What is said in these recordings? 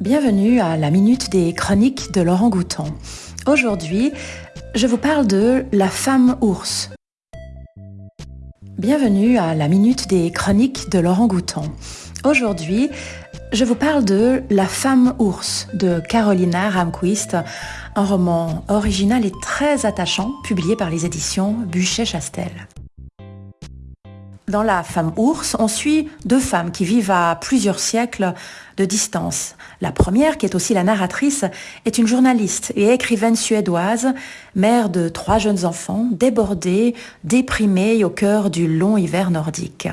Bienvenue à la Minute des Chroniques de Laurent Gouton. Aujourd'hui, je vous parle de la femme ours. Bienvenue à la Minute des Chroniques de Laurent Gouton. Aujourd'hui, je vous parle de La femme ours de Carolina Ramquist, un roman original et très attachant publié par les éditions Buchet-Chastel. Dans La femme ours, on suit deux femmes qui vivent à plusieurs siècles de distance. La première, qui est aussi la narratrice, est une journaliste et écrivaine suédoise, mère de trois jeunes enfants, débordée, déprimée au cœur du long hiver nordique.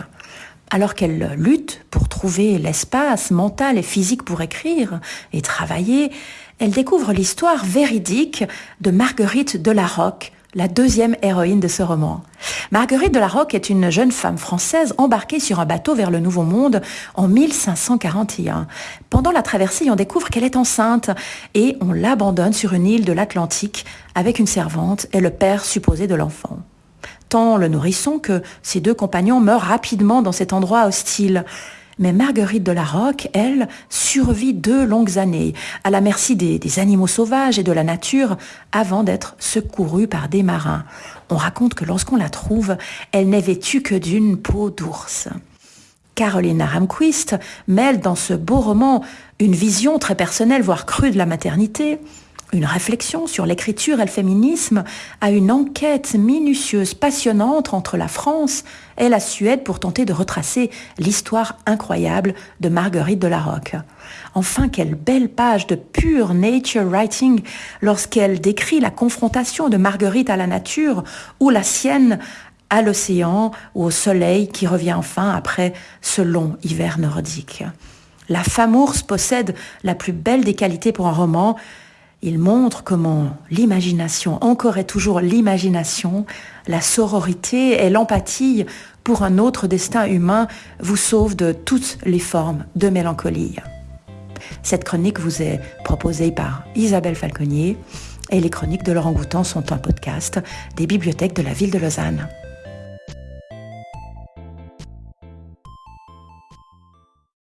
Alors qu'elle lutte pour trouver l'espace mental et physique pour écrire et travailler, elle découvre l'histoire véridique de Marguerite de la Roque, la deuxième héroïne de ce roman. Marguerite de la Roque est une jeune femme française embarquée sur un bateau vers le Nouveau Monde en 1541. Pendant la traversée, on découvre qu'elle est enceinte et on l'abandonne sur une île de l'Atlantique avec une servante et le père supposé de l'enfant. Tant le nourrisson que ses deux compagnons meurent rapidement dans cet endroit hostile. Mais Marguerite de la Roque, elle, survit deux longues années, à la merci des, des animaux sauvages et de la nature, avant d'être secourue par des marins. On raconte que lorsqu'on la trouve, elle n'est vêtue que d'une peau d'ours. Carolina Ramquist mêle dans ce beau roman une vision très personnelle, voire crue de la maternité, une réflexion sur l'écriture et le féminisme, à une enquête minutieuse, passionnante entre la France et la Suède pour tenter de retracer l'histoire incroyable de Marguerite de la Roque. Enfin, quelle belle page de pure nature writing lorsqu'elle décrit la confrontation de Marguerite à la nature ou la sienne à l'océan ou au soleil qui revient enfin après ce long hiver nordique. La femme ours possède la plus belle des qualités pour un roman, il montre comment l'imagination, encore et toujours l'imagination, la sororité et l'empathie pour un autre destin humain vous sauvent de toutes les formes de mélancolie. Cette chronique vous est proposée par Isabelle Falconier et les chroniques de Laurent Goutan sont un podcast des bibliothèques de la ville de Lausanne.